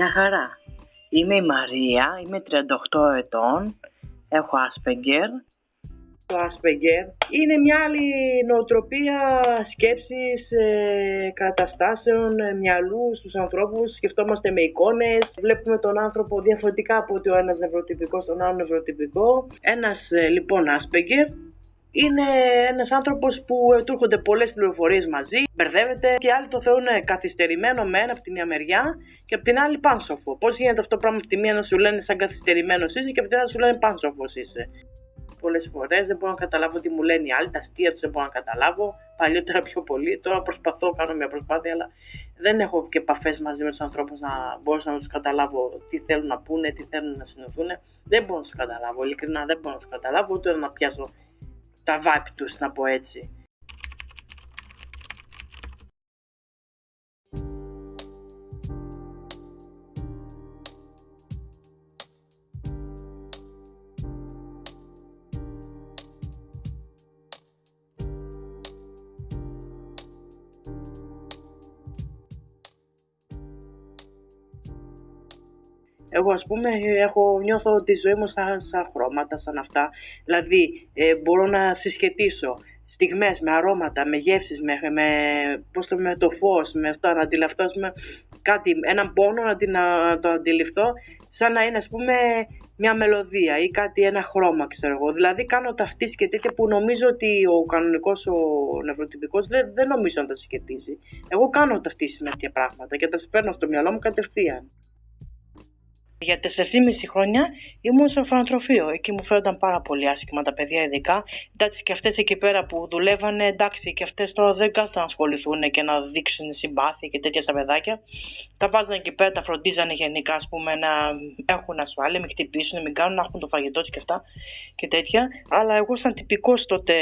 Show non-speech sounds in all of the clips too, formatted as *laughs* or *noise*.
Γεια χαρά. Είμαι η Μαρία, είμαι 38 ετών, έχω Asperger. Το Asperger είναι μια άλλη νοοτροπία σκέψης, ε, καταστάσεων, ε, μυαλού στους ανθρώπους. Σκεφτόμαστε με εικόνες, βλέπουμε τον άνθρωπο διαφορετικά από ότι ο ένας νευροτυπικός, τον άλλο νευροτυπικό. Ένας ε, λοιπόν Asperger είναι ένας άνθρωπος που του έρχονται πολλές πληροφορίες μαζί, μπερδεύεται και άλλοι το θεωρούν καθυστερημένο με ένα από τη μια μεριά και από την άλλη πάνσοφο. Πώς γίνεται αυτό το πράγμα από τη μία να σου λένε σαν καθυστερημένος είσαι και από την άλλη να σου λένε πάνσοφος είσαι. Πολλές φορές δεν μπορώ να καταλάβω τι μου λένε οι άλλοι, τα αστεία τους δεν μπορώ να καταλάβω. Παλιότερα πιο πολύ, τώρα προσπαθώ, κάνω μια προσπάθεια, αλλά δεν έχω και επαφές μαζί με τους ανθρώπους να μπορώ να τους καταλάβω τι θέλουν να πούνε, τι θέλουν να συνοηθούν. Δεν μπορώ να τους καταλάβω, ειλικρινά δεν μπορώ να τους καταλάβω, ούτε να πιάσω τα βάπη τους, να πω έτσι. Εγώ ας πούμε έχω, νιώθω τη ζωή μου σαν, σαν χρώματα, σαν αυτά. Δηλαδή ε, μπορώ να συσχετήσω στιγμές με αρώματα, με γεύσεις, με, με, πώς το, με το φως, με αυτό, να αντιληφθώ με κάτι, έναν πόνο να, να το αντιληφθώ σαν να είναι ας πούμε μια μελωδία ή κάτι, ένα χρώμα ξέρω εγώ. Δηλαδή κάνω ταυτίσεις και τέτοια που νομίζω ότι ο κανονικός, ο νευροτυπικός δεν, δεν νομίζω να τα συσχετίζει. Εγώ κάνω ταυτίσεις με τέτοια πράγματα και τα σπέρνω στο μυαλό μου κατευθείαν. Για 4,5 χρόνια ήμουν στο ορφανοτροφείο. Εκεί μου φαίνονταν πάρα πολύ άσχημα τα παιδιά, ειδικά. Εντάξει, και αυτές εκεί πέρα που δουλεύανε, εντάξει, και αυτές τώρα δεν κάθονται να ασχοληθούν και να δείξουν συμπάθεια και τέτοια στα παιδάκια. Τα βάζανε εκεί πέρα, τα φροντίζανε γενικά, ας πούμε, να έχουν ασφάλεια, μην χτυπήσουν, μην κάνουν, να έχουν το φαγητό και αυτά και τέτοια. Αλλά εγώ, σαν τυπικός τότε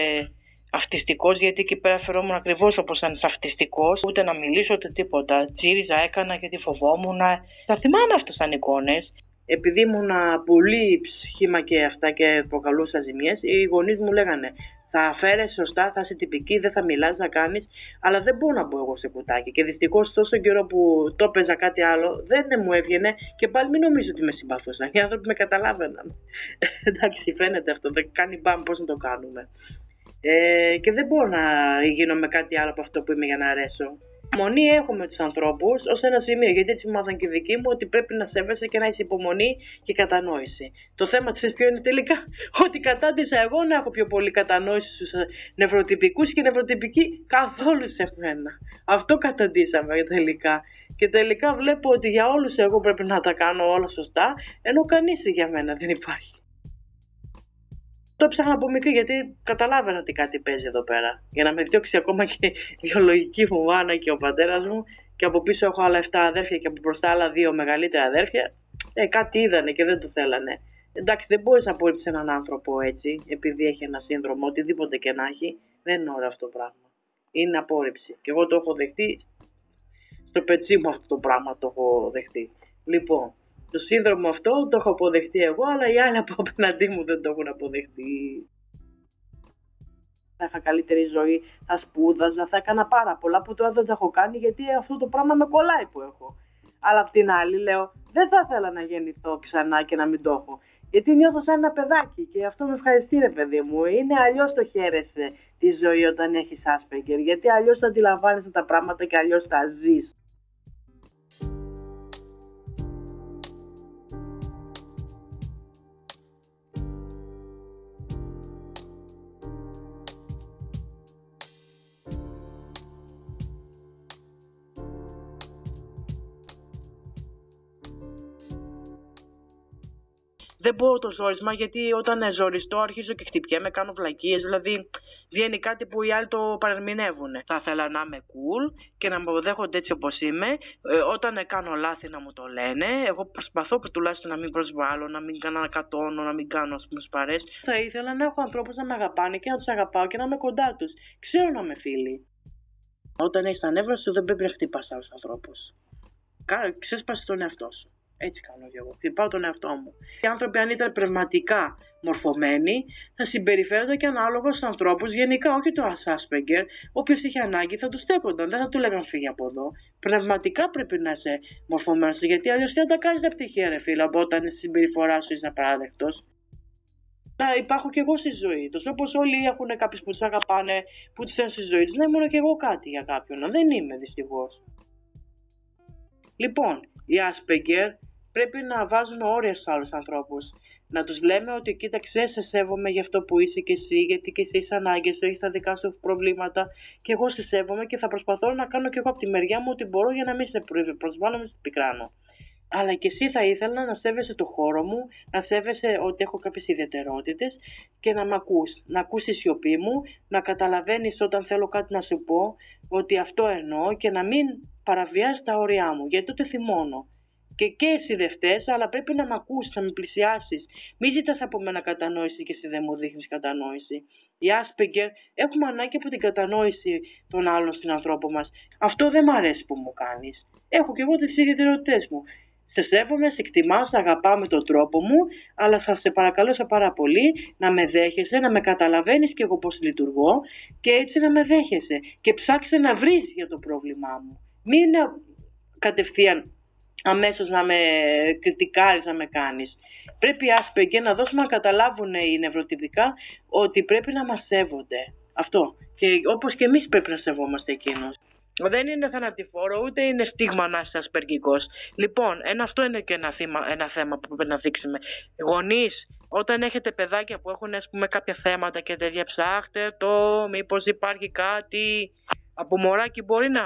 αυτιστικός, γιατί εκεί πέρα φερόμουν ακριβώς όπως ένας αυτιστικός, ούτε να μιλήσω ούτε τίποτα. Τσίριζα έκανα γιατί φοβόμουν. Θα θυμάμαι αυτέ σαν εικόνες. Επειδή ήμουν πολύ σχήμα και αυτά και προκαλούσα ζημιέ, οι γονείς μου λέγανε θα φέρει σωστά, θα είσαι τυπική, δεν θα μιλάς, θα κάνεις, αλλά δεν μπορώ να μπω εγώ σε κουτάκι. Και δυστυχώς τόσο καιρό που το έπαιζα κάτι άλλο, δεν μου έβγαινε και πάλι μην νομίζω ότι με συμπαθούσαν. Οι άνθρωποι με καταλάβαιναν. *laughs* Εντάξει, φαίνεται αυτό, δεν κάνει μπαμ πώς να το κάνουμε. Ε, και δεν μπορώ να γίνω με κάτι άλλο από αυτό που είμαι για να αρέσω. Μονή έχω με τους ανθρώπους ως ένα σημείο, γιατί έτσι μου μάθαν και οι δικοί μου ότι πρέπει να σέβεσαι και να έχει υπομονή και κατανόηση. Το θέμα τη ποιο είναι τελικά, *laughs* ότι κατάντησα εγώ να έχω πιο πολύ κατανόηση στους νευροτυπικούς και νευροτυπικοί καθόλου σε μένα. Αυτό καταντήσαμε τελικά. Και τελικά βλέπω ότι για όλους εγώ πρέπει να τα κάνω όλα σωστά, ενώ κανείς για μένα δεν υπάρχει. Το ψάχνα από μικρή γιατί καταλάβαινα ότι κάτι παίζει εδώ πέρα. Για να με διώξει ακόμα και η βιολογική μου μάνα και ο πατέρας μου. Και από πίσω έχω άλλα 7 αδέρφια και από μπροστά άλλα δύο μεγαλύτερα αδέρφια. Ε, κάτι είδανε και δεν το θέλανε. Εντάξει, δεν μπορείς να απορρίψει έναν άνθρωπο έτσι, επειδή έχει ένα σύνδρομο, οτιδήποτε και να έχει. Δεν είναι ωραίο αυτό το πράγμα. Είναι απόρριψη. Και εγώ το έχω δεχτεί. Στο πετσί μου αυτό το πράγμα το έχω δεχτεί. Λοιπόν, το σύνδρομο αυτό το έχω αποδεχτεί εγώ, αλλά οι άλλοι από απέναντί μου δεν το έχουν αποδεχτεί. Θα είχα καλύτερη ζωή, θα σπούδαζα, θα έκανα πάρα πολλά που τώρα δεν τα έχω κάνει γιατί αυτό το πράγμα με κολλάει που έχω. Αλλά απ' την άλλη λέω, δεν θα ήθελα να γεννηθώ ξανά και να μην το έχω. Γιατί νιώθω σαν ένα παιδάκι και αυτό με ευχαριστεί ρε παιδί μου. Είναι αλλιώς το χαίρεσαι τη ζωή όταν έχεις άσπεγκερ. Γιατί αλλιώς θα αντιλαμβάνεσαι τα πράγματα και αλλιώς τα ζεις. Δεν μπορώ το ζόρισμα γιατί όταν ζοριστώ αρχίζω και χτυπιέμαι, κάνω βλακίες, δηλαδή βγαίνει κάτι που οι άλλοι το παρερμηνεύουν. Θα ήθελα να είμαι cool και να με αποδέχονται έτσι όπως είμαι. Ε, όταν κάνω λάθη να μου το λένε. Εγώ προσπαθώ τουλάχιστον να μην προσβάλλω, να μην κάνω ανακατώνω, να μην κάνω ας πούμε σπαρές. Θα ήθελα να έχω ανθρώπους να με αγαπάνε και να τους αγαπάω και να είμαι κοντά τους. Ξέρω να είμαι φίλοι. Όταν έχεις τα νεύρα σου δεν πρέπει να χτυπάς άλλους ανθρώπους. Ξέσπασε τον εαυτό σου. Έτσι κάνω κι εγώ. Χτυπάω τον εαυτό μου. Οι άνθρωποι, αν ήταν πνευματικά μορφωμένοι, θα συμπεριφέρονται και ανάλογα στους ανθρώπους γενικά, όχι το Ασάσπεγκερ. Όποιο είχε ανάγκη θα τους στέκονταν, δεν θα του λέγαν φύγει από εδώ. Πνευματικά πρέπει να είσαι μορφωμένος, γιατί αλλιώς δεν τα κάνεις τα πτυχία, ρε φίλα, όταν η συμπεριφοράς σου είσαι απαράδεκτος. Να υπάρχω κι εγώ στη ζωή τους. Όπως όλοι έχουν κάποιους που τους αγαπάνε, που τους θέλουν στη ζωή τους, να ήμουν κι εγώ κάτι για κάποιον. Δεν είμαι δυστυχώς. Λοιπόν, οι Asperger πρέπει να βάζουν όρια στους άλλους ανθρώπους. Να τους λέμε ότι κοίταξε, σε σέβομαι για αυτό που είσαι και εσύ, γιατί και εσύ είσαι ανάγκες, έχεις τα δικά σου προβλήματα και εγώ σε σέβομαι και θα προσπαθώ να κάνω κι εγώ από τη μεριά μου ό,τι μπορώ για να μην σε προσβάλλω, με σε πικράνω αλλά και εσύ θα ήθελα να σέβεσαι το χώρο μου, να σέβεσαι ότι έχω κάποιες ιδιαιτερότητες και να με ακούς, να ακούς τη σιωπή μου, να καταλαβαίνεις όταν θέλω κάτι να σου πω, ότι αυτό εννοώ και να μην παραβιάζεις τα όρια μου, γιατί τότε θυμώνω. Και, και εσύ δεν φταίς, αλλά πρέπει να με ακούσει, να με πλησιάσεις. Μην ζητάς από μένα κατανόηση και εσύ δεν μου δείχνεις κατανόηση. Οι Άσπεγκερ έχουμε ανάγκη από την κατανόηση των άλλων στην ανθρώπο μας. Αυτό δεν μ' αρέσει που μου κάνεις. Έχω κι εγώ τις ιδιαιτερότητέ μου σε σέβομαι, σε εκτιμάω, σε αγαπάω με τον τρόπο μου, αλλά θα σε παρακαλώ σε πάρα πολύ να με δέχεσαι, να με καταλαβαίνεις και εγώ πώς λειτουργώ και έτσι να με δέχεσαι και ψάξε να βρεις για το πρόβλημά μου. Μην κατευθείαν αμέσως να με κριτικάρεις, να με κάνεις. Πρέπει και να δώσουμε να καταλάβουν οι νευροτυπικά ότι πρέπει να μας σέβονται. Αυτό. Και όπως και εμείς πρέπει να σεβόμαστε εκείνους. Δεν είναι θανατηφόρο, ούτε είναι στίγμα να είσαι ασπεργικός. Λοιπόν, ένα, αυτό είναι και ένα, θύμα, ένα θέμα που πρέπει να δείξουμε. Γονείς, όταν έχετε παιδάκια που έχουν ας πούμε, κάποια θέματα και τέτοια, ψάχτε το, μήπως υπάρχει κάτι. Από μωράκι μπορεί να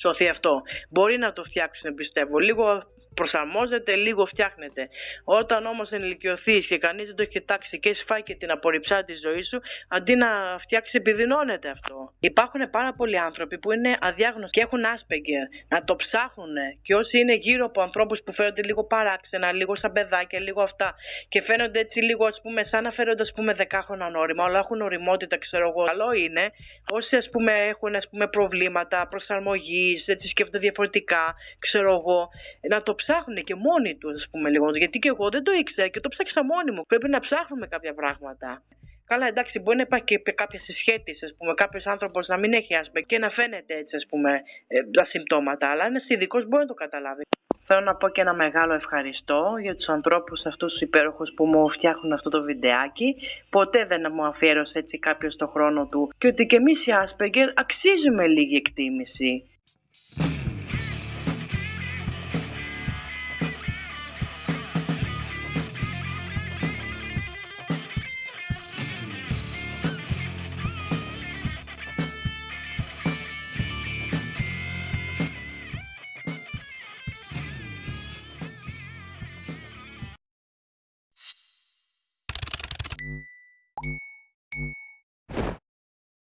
σωθεί αυτό. Μπορεί να το φτιάξουν, πιστεύω. Λίγο προσαρμόζεται, λίγο φτιάχνεται. Όταν όμως ενηλικιωθείς και κανείς δεν το έχει κοιτάξει και έχεις φάει και την απορριψά της ζωής σου, αντί να φτιάξεις, επιδεινώνεται αυτό. Υπάρχουν πάρα πολλοί άνθρωποι που είναι αδιάγνωστοι και έχουν άσπεγγερ. Να το ψάχνουν και όσοι είναι γύρω από ανθρώπους που φαίνονται λίγο παράξενα, λίγο σαν παιδάκια, λίγο αυτά και φαίνονται έτσι λίγο ας πούμε σαν να φαίνονται ας πούμε δεκάχρονα όρημα, αλλά έχουν οριμότητα, ξέρω εγώ. Καλό είναι όσοι ας πούμε έχουν ας πούμε προβλήματα προσαρμογής, έτσι σκέφτονται διαφορετικά, ξέρω εγώ, να το ψάχνουν και μόνοι τους, ας πούμε λίγο. Γιατί και εγώ δεν το ήξερα και το ψάξα μόνοι μου. Πρέπει να ψάχνουμε κάποια πράγματα. Καλά, εντάξει, μπορεί να υπάρχει και κάποια συσχέτιση, ας πούμε, κάποιος άνθρωπος να μην έχει άσπε και να φαίνεται έτσι, ας πούμε, ε, τα συμπτώματα, αλλά ένας ειδικός μπορεί να το καταλάβει. Θέλω να πω και ένα μεγάλο ευχαριστώ για τους ανθρώπους αυτούς τους υπέροχους που μου φτιάχνουν αυτό το βιντεάκι. Ποτέ δεν μου αφιέρωσε έτσι κάποιος το χρόνο του και ότι και εμείς οι Asperger αξίζουμε λίγη εκτίμηση.